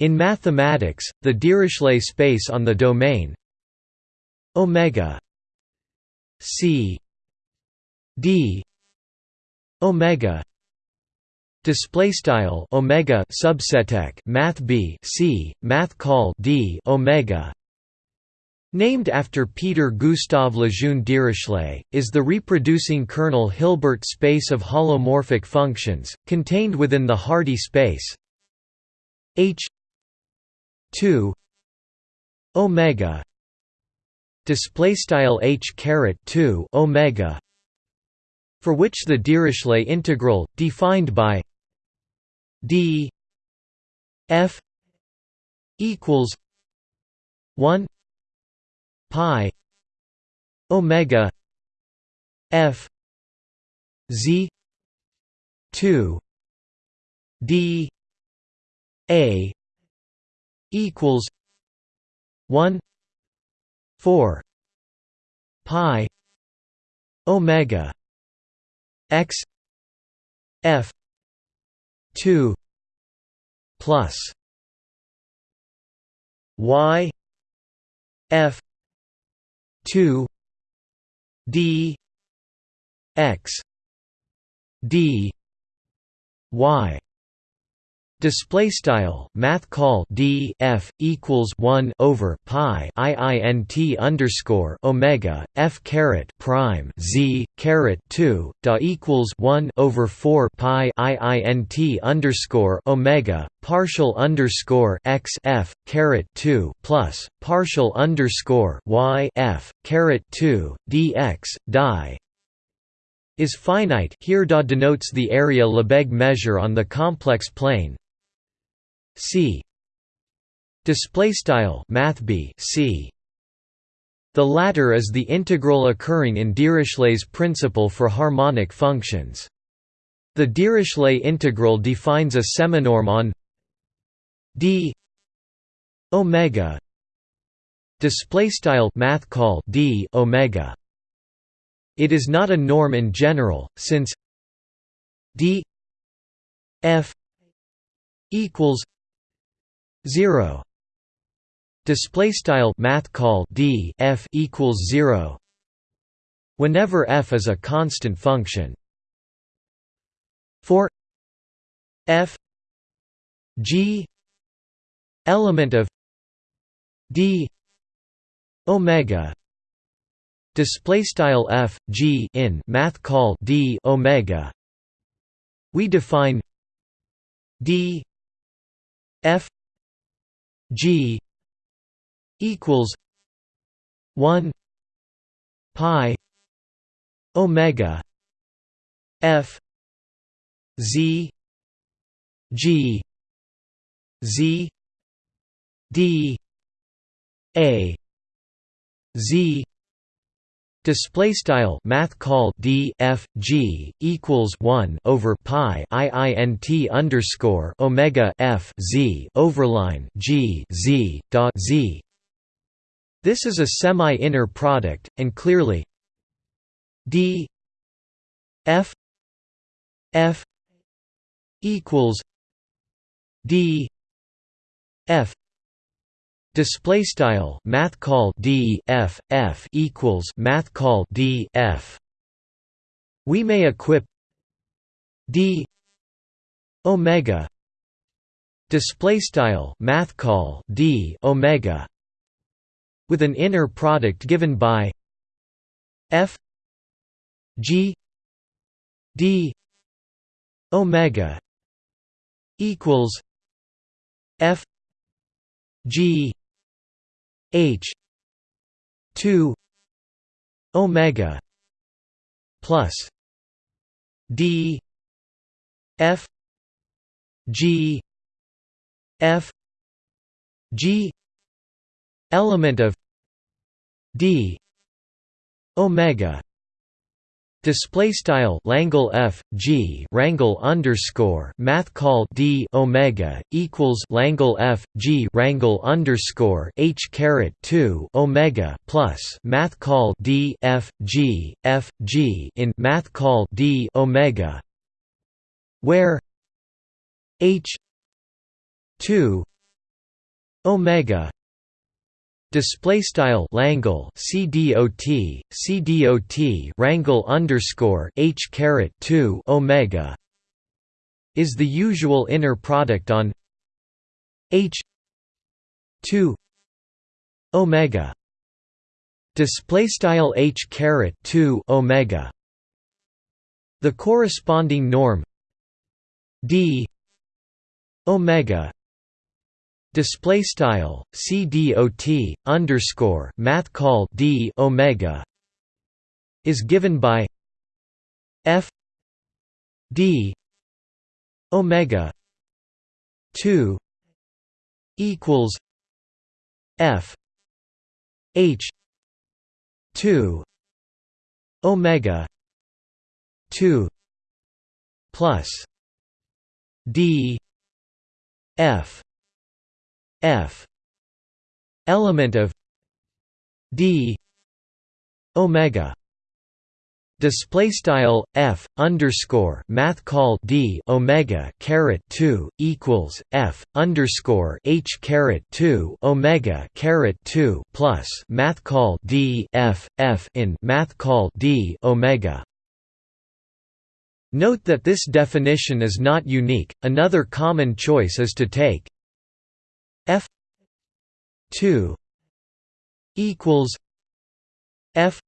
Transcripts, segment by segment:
In mathematics, the Dirichlet space on the domain omega c d omega display style omega subseteq math b c math call d omega named after Peter Gustav Lejeune Dirichlet, is the reproducing kernel Hilbert space of holomorphic functions, contained within the Hardy space. H 2 omega display style h caret 2 omega for which the Dirichlet integral defined by d f equals 1 pi omega f z 2 d a equals 1 4 pi omega x f 2 plus y f 2 d x d y Display style Math call D F equals one over Pi IINT underscore Omega F caret prime Z caret two da equals one over four Pi IINT underscore Omega partial underscore X F caret two plus partial underscore Y F caret two DX die is finite. Here da denotes the area Lebesgue measure on the complex plane C. Display style math C. The latter is the integral occurring in Dirichlet's principle for harmonic functions. The Dirichlet integral defines a seminorm on d omega. Display style math call d omega. It is not a norm in general since d f equals 0 display style math call d f equals 0 whenever f is a constant function. For f g element of d omega display style f g in math call d omega we define d f G equals one pi Omega F Z G Z D A Z Display style math call d f g equals one over pi i i n t underscore omega f z overline g z dot z. This is a semi-inner product, and clearly d f f equals d f Display style math call d f f equals math call d f. We may equip d omega display style math call d omega with an inner product given by f g d omega equals f g H two Omega plus D F G F G element of D Omega Display style Langle F G Rangle underscore Math call D Omega equals Langle F G Rangle underscore H caret two Omega plus Math call D F G F G in Math call D Omega where H two omega display style Langle CDOT CDOT Rangle underscore H caret 2 omega is the usual inner product on H 2 omega. Display style H caret 2 omega. The corresponding norm d omega display style cdot underscore math call d omega is given by f d omega 2 equals f h 2 omega 2 plus d f f. Element of d. Omega. Display style f underscore math call d omega caret 2 equals f underscore h caret 2 omega caret 2 plus math call d f f in math call d omega. Note that this definition is not unique, another common choice is to take f 2 equals f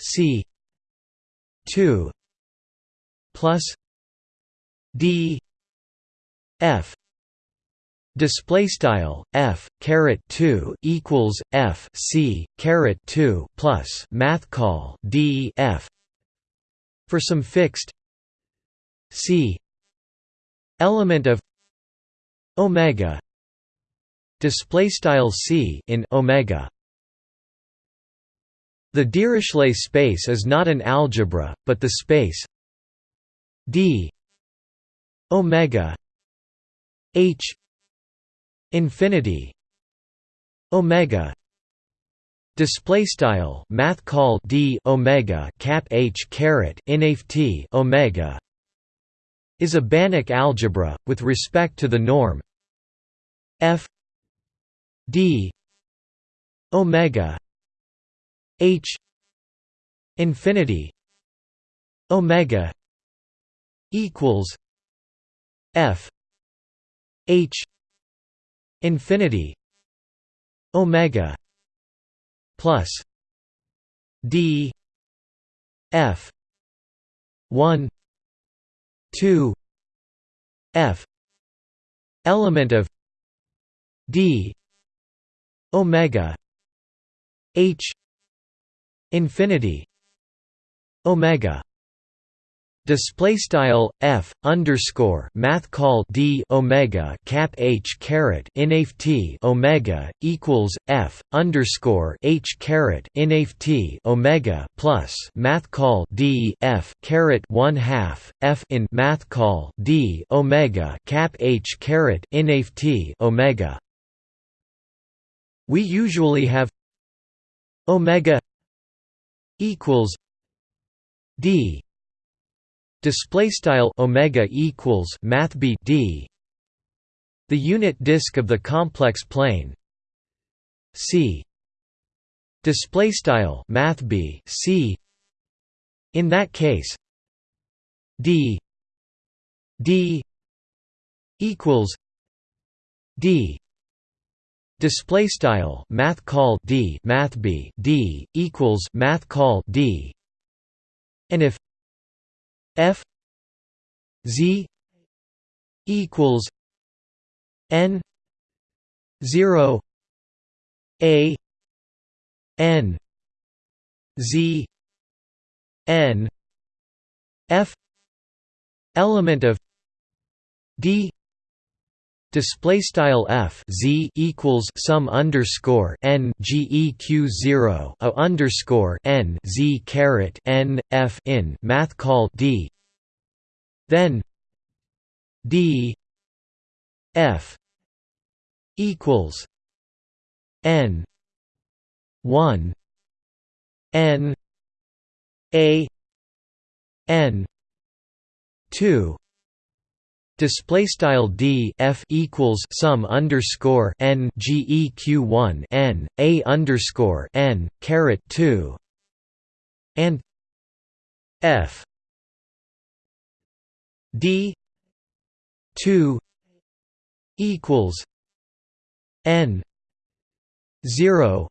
c 2 plus d f display style f caret 2 equals f c caret 2 plus math call d f for some fixed c element of omega display style c in omega. The Dirichlet space is not an algebra but the space d omega h infinity omega display style math call d omega cap h caret inft omega is a Banach algebra with respect to the norm f d. Omega. H. Infinity. Omega. Equals f. H. Infinity. Omega. Plus d. F. 1 2 f. Element of d omega h infinity omega display style f underscore math call d omega cap h caret inft omega equals f underscore h caret inft omega plus math call d f caret one half f in math call d omega cap h caret inft omega we usually have omega equals d. Display style omega equals math b d. The unit disk of the complex plane c. Display style math b c. In that case d d equals d Display style math call d math b d equals math call d, and if f z equals n zero a n z n f element of d display style f z equals sum underscore n geq zero a underscore n z caret n f in math call d. Then d f equals n one n a n two Display style d f equals sum underscore n geq one n a underscore n caret two and f d two equals n zero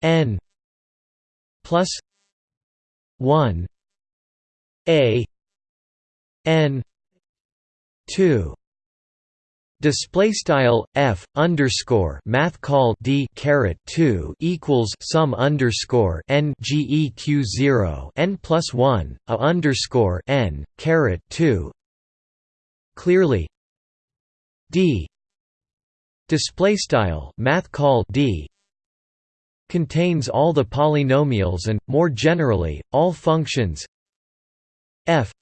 n plus one a n 2 display style f underscore math call d caret 2 equals sum underscore n geq 0 n plus 1 a underscore n caret 2 clearly. D. Display style math call d. Contains all the polynomials and more generally all functions. F.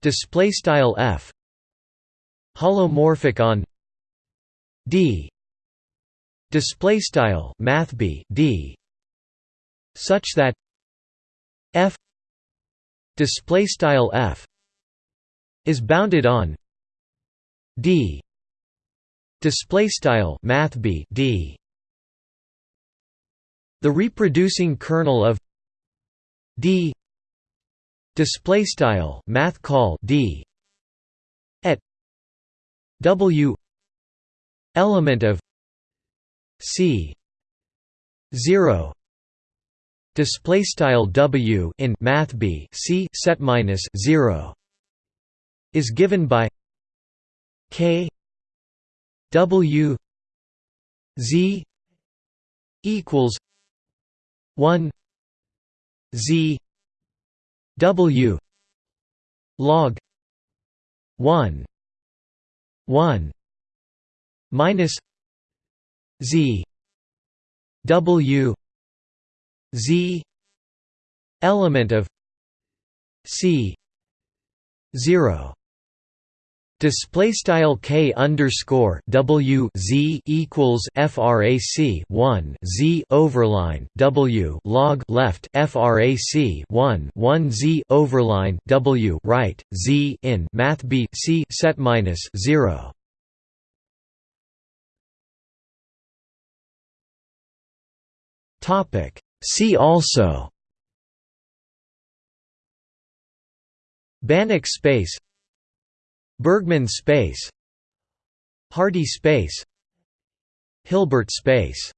Display style f holomorphic on d. Display style math b d. Such that f display style f is bounded on d. Display style math b d. The reproducing kernel of d. Display style math call d W element of C zero display style W in math B C set minus zero is given by K W Z equals one Z W log one 1 minus z w z element of c 0 Display style k underscore w z equals frac 1 z overline w log left frac 1 1 z overline w right z in math b c set minus 0. Topic See also Banach space Bergman space Hardy space Hilbert space